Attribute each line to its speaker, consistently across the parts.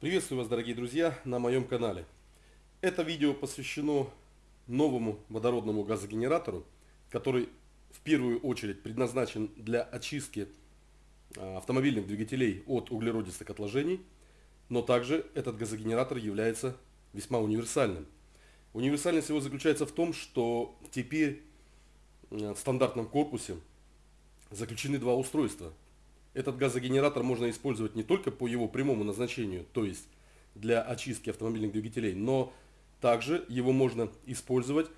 Speaker 1: Приветствую вас, дорогие друзья, на моем канале. Это видео посвящено новому водородному газогенератору, который в первую очередь предназначен для очистки а, автомобильных двигателей от углеродистых отложений, но также этот газогенератор является весьма универсальным. Универсальность его заключается в том, что теперь в стандартном корпусе заключены два устройства этот газогенератор можно использовать не только по его прямому назначению, то есть для очистки автомобильных двигателей, но также его можно использовать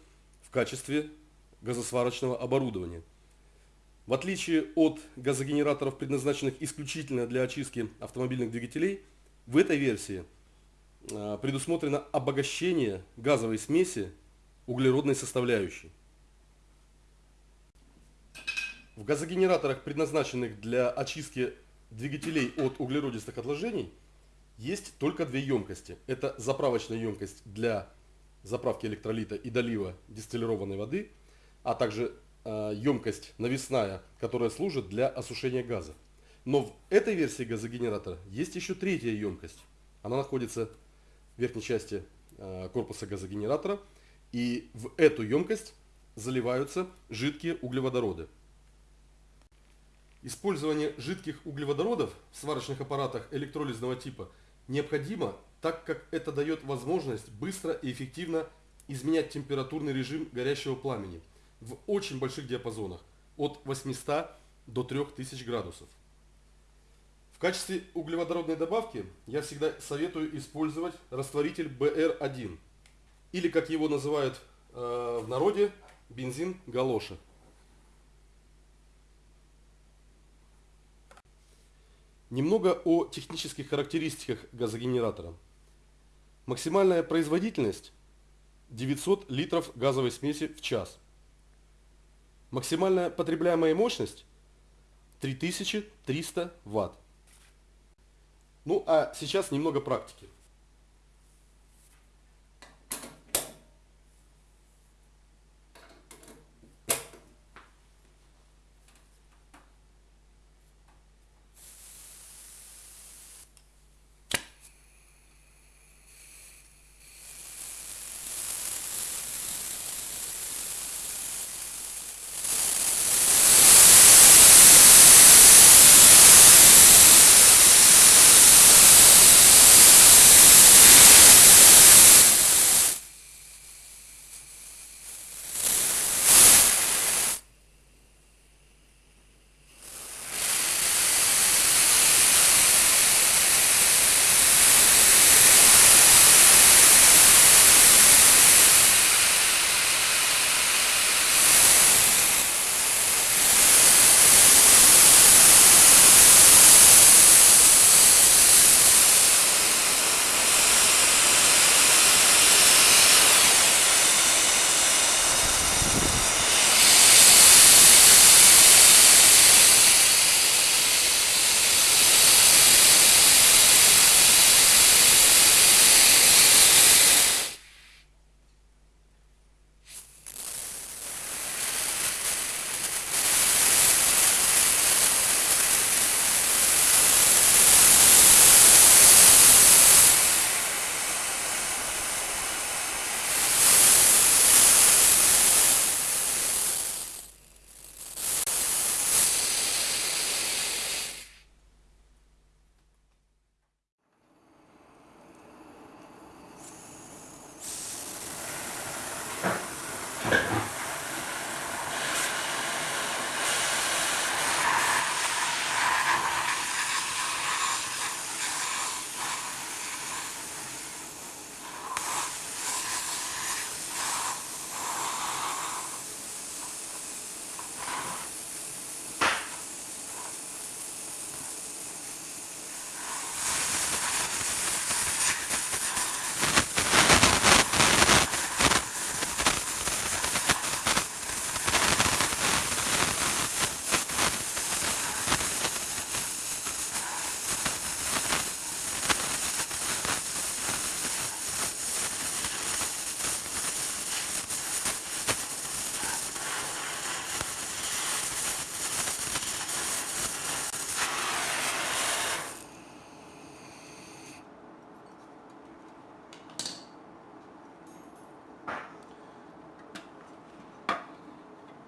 Speaker 1: в качестве газосварочного оборудования. В отличие от газогенераторов, предназначенных исключительно для очистки автомобильных двигателей, в этой версии а, предусмотрено обогащение газовой смеси углеродной составляющей. В газогенераторах, предназначенных для очистки двигателей от углеродистых отложений, есть только две емкости. Это заправочная емкость для заправки электролита и долива дистиллированной воды, а также э, емкость навесная, которая служит для осушения газа. Но в этой версии газогенератора есть еще третья емкость. Она находится в верхней части э, корпуса газогенератора. И в эту емкость заливаются жидкие углеводороды. Использование жидких углеводородов в сварочных аппаратах электролизного типа необходимо, так как это дает возможность быстро и эффективно изменять температурный режим горящего пламени в очень больших диапазонах от 800 до 3000 градусов. В качестве углеводородной добавки я всегда советую использовать растворитель BR1 или как его называют э, в народе бензин галоша. Немного о технических характеристиках газогенератора. Максимальная производительность 900 литров газовой смеси в час. Максимальная потребляемая мощность 3300 ватт. Ну а сейчас немного практики.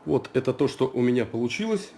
Speaker 1: Вот это то, что у меня получилось.